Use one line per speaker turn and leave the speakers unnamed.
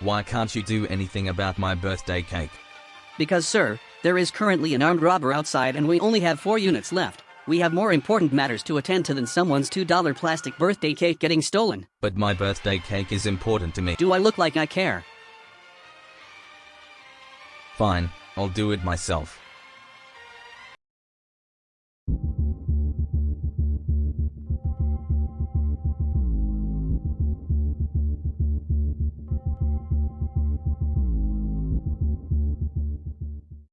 Why can't you do anything about my birthday cake?
Because, sir, there is currently an armed robber outside and we only have four units left. We have more important matters to attend to than someone's $2 plastic birthday cake getting stolen.
But my birthday cake is important to me.
Do I look like I care?
Fine, I'll do it myself.